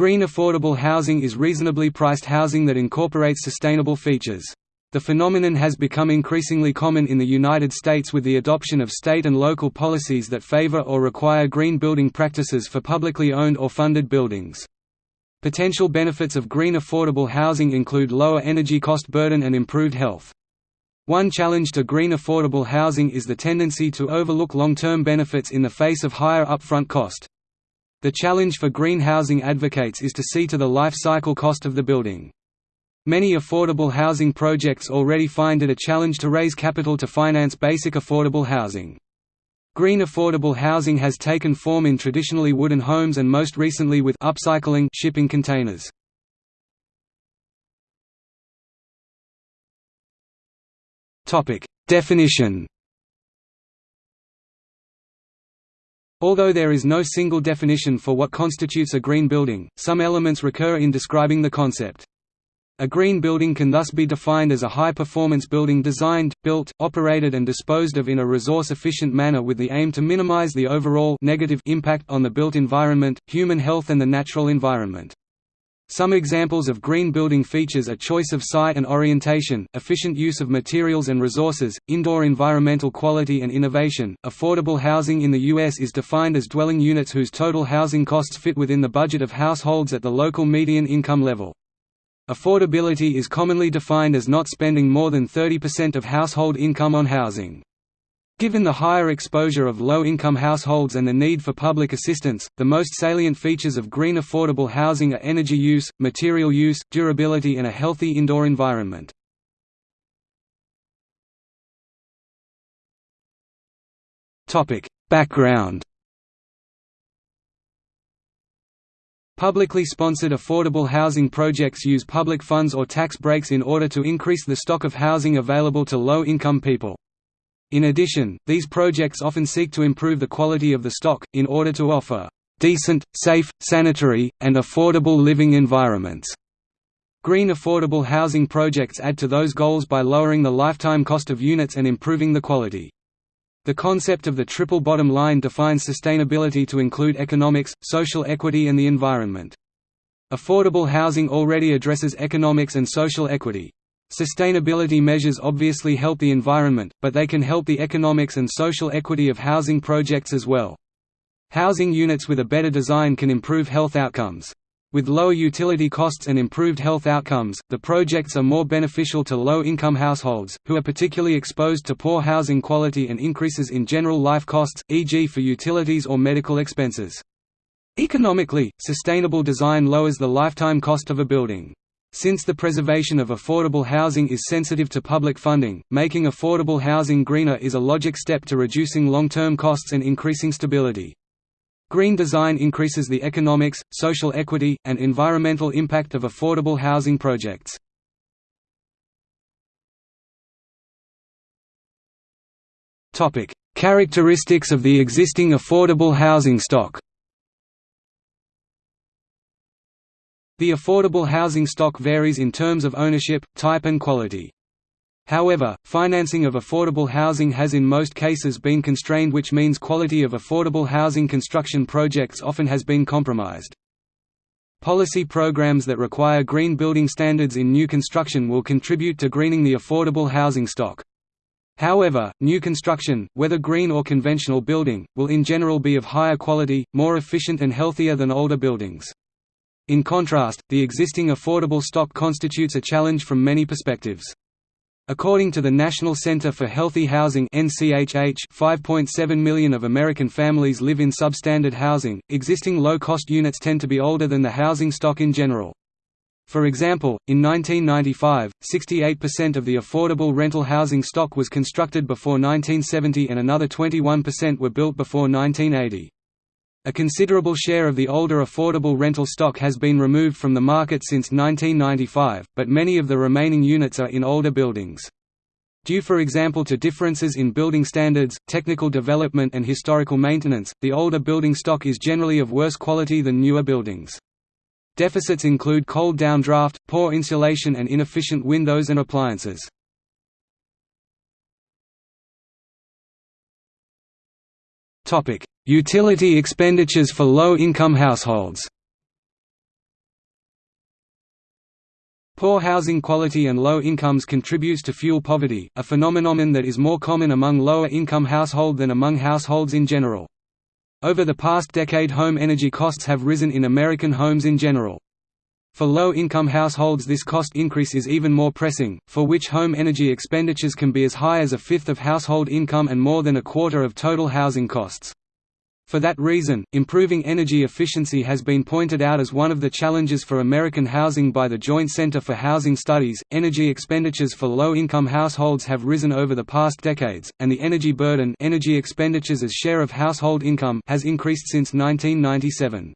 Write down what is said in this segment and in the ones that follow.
Green affordable housing is reasonably priced housing that incorporates sustainable features. The phenomenon has become increasingly common in the United States with the adoption of state and local policies that favor or require green building practices for publicly owned or funded buildings. Potential benefits of green affordable housing include lower energy cost burden and improved health. One challenge to green affordable housing is the tendency to overlook long-term benefits in the face of higher upfront cost. The challenge for green housing advocates is to see to the life cycle cost of the building. Many affordable housing projects already find it a challenge to raise capital to finance basic affordable housing. Green affordable housing has taken form in traditionally wooden homes and most recently with upcycling shipping containers. Definition. Although there is no single definition for what constitutes a green building, some elements recur in describing the concept. A green building can thus be defined as a high-performance building designed, built, operated and disposed of in a resource-efficient manner with the aim to minimize the overall negative impact on the built environment, human health and the natural environment. Some examples of green building features are choice of site and orientation, efficient use of materials and resources, indoor environmental quality and innovation. Affordable housing in the U.S. is defined as dwelling units whose total housing costs fit within the budget of households at the local median income level. Affordability is commonly defined as not spending more than 30% of household income on housing. Given the higher exposure of low-income households and the need for public assistance, the most salient features of green affordable housing are energy use, material use, durability and a healthy indoor environment. Background Publicly sponsored affordable housing projects use public funds or tax breaks in order to increase the stock of housing available to low-income people. In addition, these projects often seek to improve the quality of the stock, in order to offer decent, safe, sanitary, and affordable living environments. Green affordable housing projects add to those goals by lowering the lifetime cost of units and improving the quality. The concept of the triple bottom line defines sustainability to include economics, social equity and the environment. Affordable housing already addresses economics and social equity. Sustainability measures obviously help the environment, but they can help the economics and social equity of housing projects as well. Housing units with a better design can improve health outcomes. With lower utility costs and improved health outcomes, the projects are more beneficial to low-income households, who are particularly exposed to poor housing quality and increases in general life costs, e.g. for utilities or medical expenses. Economically, sustainable design lowers the lifetime cost of a building. Since the preservation of affordable housing is sensitive to public funding, making affordable housing greener is a logic step to reducing long-term costs and increasing stability. Green design increases the economics, social equity, and environmental impact of affordable housing projects. Characteristics of the existing affordable housing stock The affordable housing stock varies in terms of ownership, type and quality. However, financing of affordable housing has in most cases been constrained which means quality of affordable housing construction projects often has been compromised. Policy programs that require green building standards in new construction will contribute to greening the affordable housing stock. However, new construction, whether green or conventional building, will in general be of higher quality, more efficient and healthier than older buildings. In contrast, the existing affordable stock constitutes a challenge from many perspectives. According to the National Center for Healthy Housing (NCHH), 5.7 million of American families live in substandard housing. Existing low-cost units tend to be older than the housing stock in general. For example, in 1995, 68% of the affordable rental housing stock was constructed before 1970 and another 21% were built before 1980. A considerable share of the older affordable rental stock has been removed from the market since 1995, but many of the remaining units are in older buildings. Due for example to differences in building standards, technical development and historical maintenance, the older building stock is generally of worse quality than newer buildings. Deficits include cold downdraft, poor insulation and inefficient windows and appliances. Utility expenditures for low-income households Poor housing quality and low incomes contributes to fuel poverty, a phenomenon that is more common among lower-income households than among households in general. Over the past decade home energy costs have risen in American homes in general. For low-income households this cost increase is even more pressing, for which home energy expenditures can be as high as a fifth of household income and more than a quarter of total housing costs. For that reason, improving energy efficiency has been pointed out as one of the challenges for American housing by the Joint Center for Housing Studies. Energy expenditures for low-income households have risen over the past decades, and the energy burden, energy expenditures as share of household income, has increased since 1997.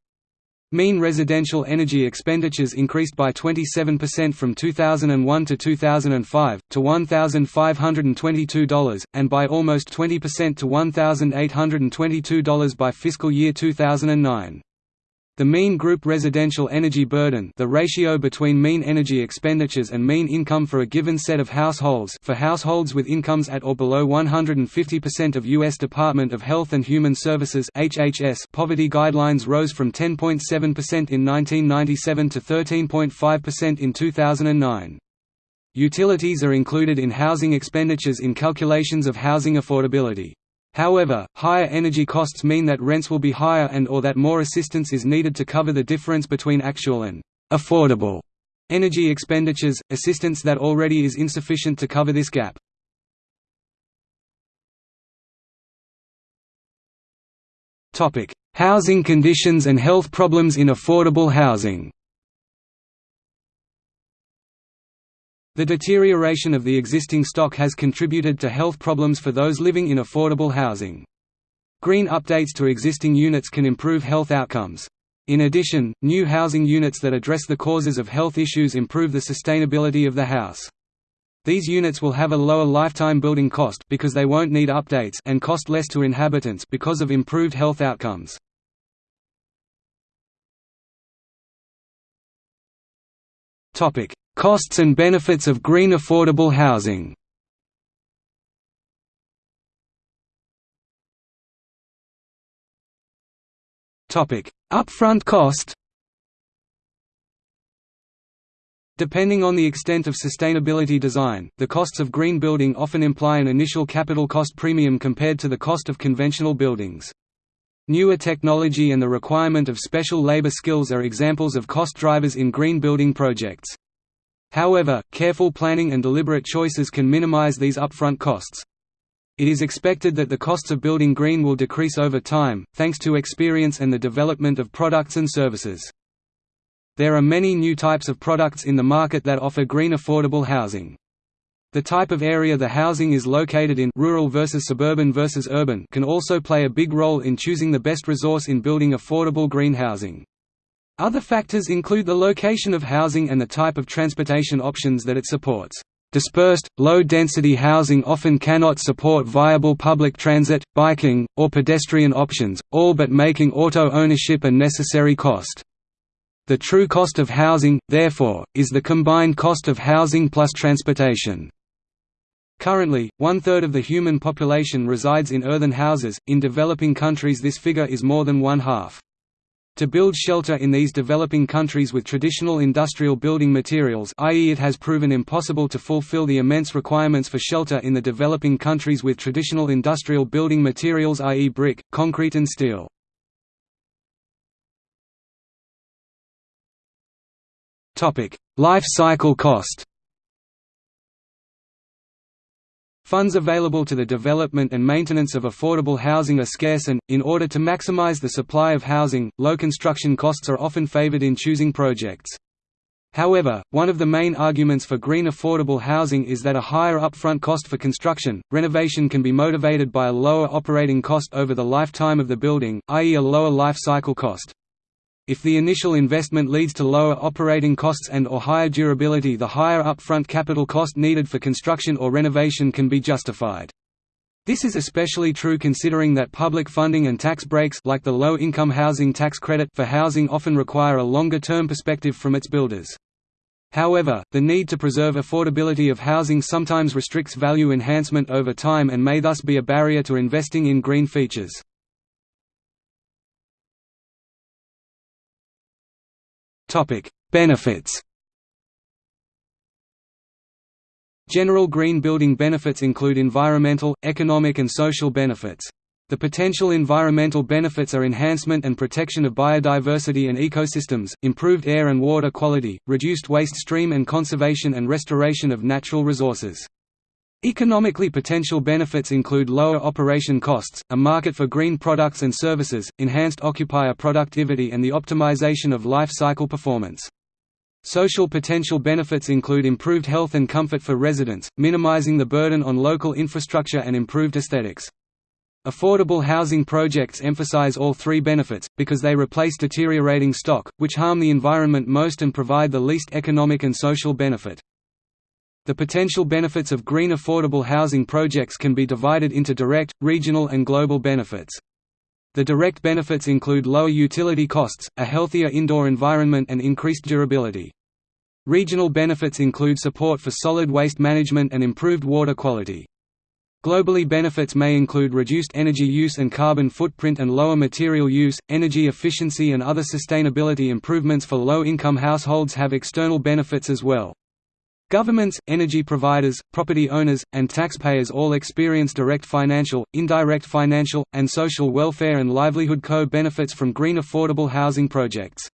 Mean residential energy expenditures increased by 27% from 2001 to 2005, to $1,522, and by almost 20% to $1,822 by fiscal year 2009. The mean group residential energy burden the ratio between mean energy expenditures and mean income for a given set of households for households with incomes at or below 150% of U.S. Department of Health and Human Services HHS poverty guidelines rose from 10.7% in 1997 to 13.5% in 2009. Utilities are included in housing expenditures in calculations of housing affordability. However, higher energy costs mean that rents will be higher and or that more assistance is needed to cover the difference between actual and affordable energy expenditures, assistance that already is insufficient to cover this gap. Housing conditions and health problems in affordable housing The deterioration of the existing stock has contributed to health problems for those living in affordable housing. Green updates to existing units can improve health outcomes. In addition, new housing units that address the causes of health issues improve the sustainability of the house. These units will have a lower lifetime building cost because they won't need updates and cost less to inhabitants because of improved health outcomes. Topic: Costs and benefits of green affordable housing Upfront cost Depending on the extent of sustainability design, the costs of green building often imply an initial capital cost premium compared to the cost of conventional buildings. Newer technology and the requirement of special labor skills are examples of cost drivers in green building projects. However, careful planning and deliberate choices can minimize these upfront costs. It is expected that the costs of building green will decrease over time, thanks to experience and the development of products and services. There are many new types of products in the market that offer green affordable housing. The type of area the housing is located in rural versus suburban versus urban can also play a big role in choosing the best resource in building affordable green housing. Other factors include the location of housing and the type of transportation options that it supports. Dispersed, low-density housing often cannot support viable public transit, biking, or pedestrian options, all but making auto ownership a necessary cost. The true cost of housing, therefore, is the combined cost of housing plus transportation. Currently, one-third of the human population resides in earthen houses, in developing countries this figure is more than one-half. To build shelter in these developing countries with traditional industrial building materials i.e. it has proven impossible to fulfill the immense requirements for shelter in the developing countries with traditional industrial building materials i.e. brick, concrete and steel. Life cycle cost Funds available to the development and maintenance of affordable housing are scarce and, in order to maximize the supply of housing, low construction costs are often favored in choosing projects. However, one of the main arguments for green affordable housing is that a higher upfront cost for construction, renovation can be motivated by a lower operating cost over the lifetime of the building, i.e. a lower life cycle cost. If the initial investment leads to lower operating costs and or higher durability the higher upfront capital cost needed for construction or renovation can be justified. This is especially true considering that public funding and tax breaks like the low-income housing tax credit for housing often require a longer-term perspective from its builders. However, the need to preserve affordability of housing sometimes restricts value enhancement over time and may thus be a barrier to investing in green features. Topic: Benefits. General green building benefits include environmental, economic and social benefits. The potential environmental benefits are enhancement and protection of biodiversity and ecosystems, improved air and water quality, reduced waste stream and conservation and restoration of natural resources. Economically potential benefits include lower operation costs, a market for green products and services, enhanced occupier productivity and the optimization of life cycle performance. Social potential benefits include improved health and comfort for residents, minimizing the burden on local infrastructure and improved aesthetics. Affordable housing projects emphasize all three benefits, because they replace deteriorating stock, which harm the environment most and provide the least economic and social benefit. The potential benefits of green affordable housing projects can be divided into direct, regional and global benefits. The direct benefits include lower utility costs, a healthier indoor environment and increased durability. Regional benefits include support for solid waste management and improved water quality. Globally benefits may include reduced energy use and carbon footprint and lower material use, energy efficiency and other sustainability improvements for low-income households have external benefits as well. Governments, energy providers, property owners, and taxpayers all experience direct financial, indirect financial, and social welfare and livelihood co-benefits from green affordable housing projects.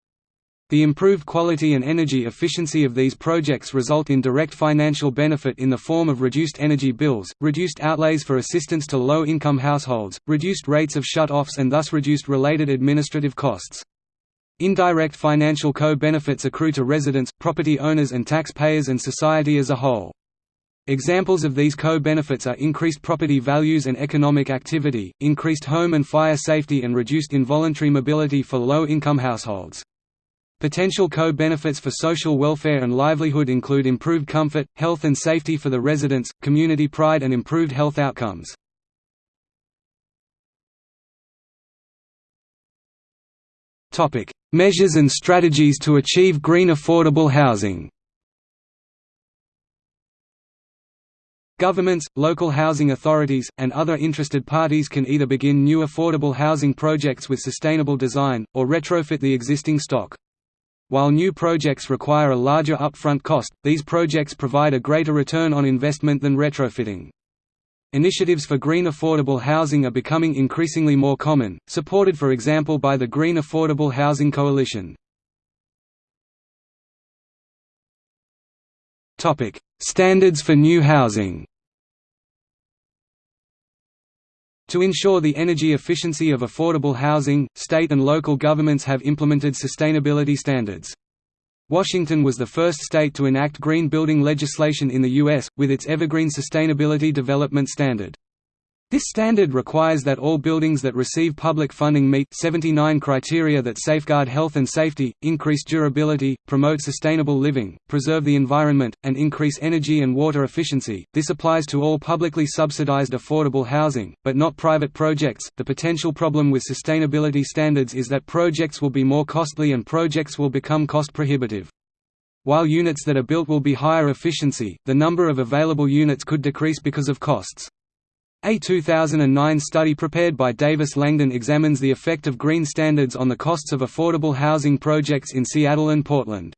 The improved quality and energy efficiency of these projects result in direct financial benefit in the form of reduced energy bills, reduced outlays for assistance to low-income households, reduced rates of shut-offs and thus reduced related administrative costs. Indirect financial co-benefits accrue to residents, property owners and taxpayers and society as a whole. Examples of these co-benefits are increased property values and economic activity, increased home and fire safety and reduced involuntary mobility for low-income households. Potential co-benefits for social welfare and livelihood include improved comfort, health and safety for the residents, community pride and improved health outcomes. Topic: Measures and strategies to achieve green affordable housing. Governments, local housing authorities, and other interested parties can either begin new affordable housing projects with sustainable design, or retrofit the existing stock. While new projects require a larger upfront cost, these projects provide a greater return on investment than retrofitting. Initiatives for green affordable housing are becoming increasingly more common, supported for example by the Green Affordable Housing Coalition. Standards for new housing To ensure the energy efficiency of affordable housing, state and local governments have implemented sustainability standards. Washington was the first state to enact green building legislation in the U.S., with its Evergreen Sustainability Development Standard. This standard requires that all buildings that receive public funding meet 79 criteria that safeguard health and safety, increase durability, promote sustainable living, preserve the environment, and increase energy and water efficiency. This applies to all publicly subsidized affordable housing, but not private projects. The potential problem with sustainability standards is that projects will be more costly and projects will become cost prohibitive. While units that are built will be higher efficiency, the number of available units could decrease because of costs. A 2009 study prepared by Davis Langdon examines the effect of green standards on the costs of affordable housing projects in Seattle and Portland.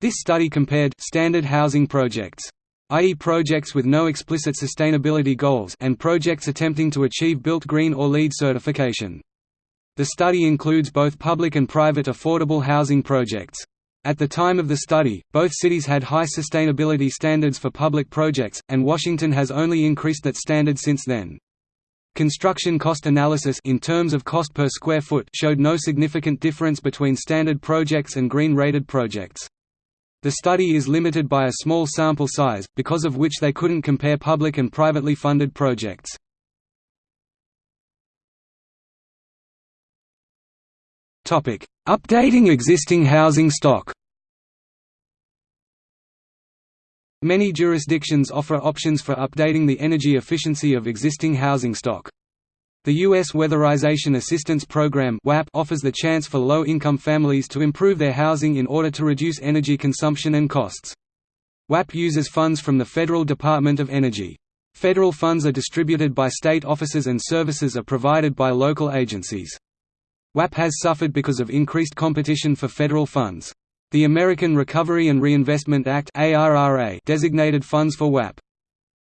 This study compared standard housing projects i.e. projects with no explicit sustainability goals and projects attempting to achieve Built Green or LEED certification. The study includes both public and private affordable housing projects. At the time of the study, both cities had high sustainability standards for public projects, and Washington has only increased that standard since then. Construction cost analysis in terms of cost per square foot showed no significant difference between standard projects and green-rated projects. The study is limited by a small sample size, because of which they couldn't compare public and privately funded projects. Updating existing housing stock Many jurisdictions offer options for updating the energy efficiency of existing housing stock. The U.S. Weatherization Assistance Program offers the chance for low-income families to improve their housing in order to reduce energy consumption and costs. WAP uses funds from the Federal Department of Energy. Federal funds are distributed by state offices and services are provided by local agencies. WAP has suffered because of increased competition for federal funds. The American Recovery and Reinvestment Act designated funds for WAP.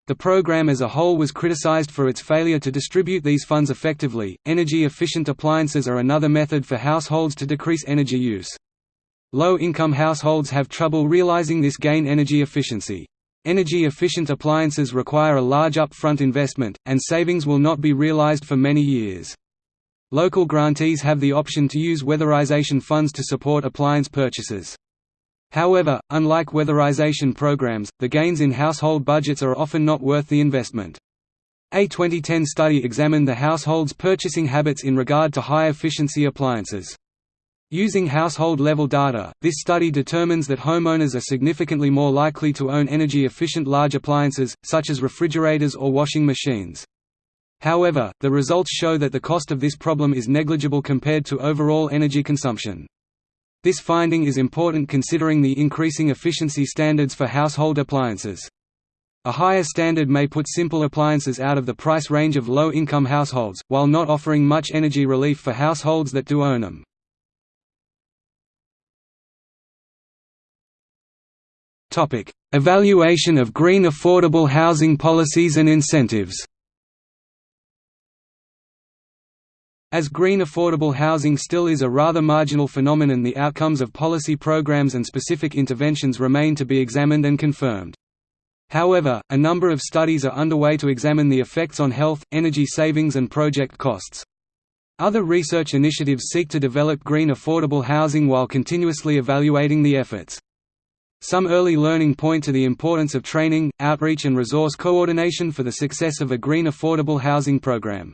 The program as a whole was criticized for its failure to distribute these funds effectively. Energy efficient appliances are another method for households to decrease energy use. Low income households have trouble realizing this gain energy efficiency. Energy efficient appliances require a large upfront investment, and savings will not be realized for many years. Local grantees have the option to use weatherization funds to support appliance purchases. However, unlike weatherization programs, the gains in household budgets are often not worth the investment. A 2010 study examined the household's purchasing habits in regard to high-efficiency appliances. Using household-level data, this study determines that homeowners are significantly more likely to own energy-efficient large appliances, such as refrigerators or washing machines. However, the results show that the cost of this problem is negligible compared to overall energy consumption. This finding is important considering the increasing efficiency standards for household appliances. A higher standard may put simple appliances out of the price range of low-income households, while not offering much energy relief for households that do own them. Evaluation of green affordable housing policies and incentives As green affordable housing still is a rather marginal phenomenon the outcomes of policy programs and specific interventions remain to be examined and confirmed. However, a number of studies are underway to examine the effects on health, energy savings and project costs. Other research initiatives seek to develop green affordable housing while continuously evaluating the efforts. Some early learning point to the importance of training, outreach and resource coordination for the success of a green affordable housing program.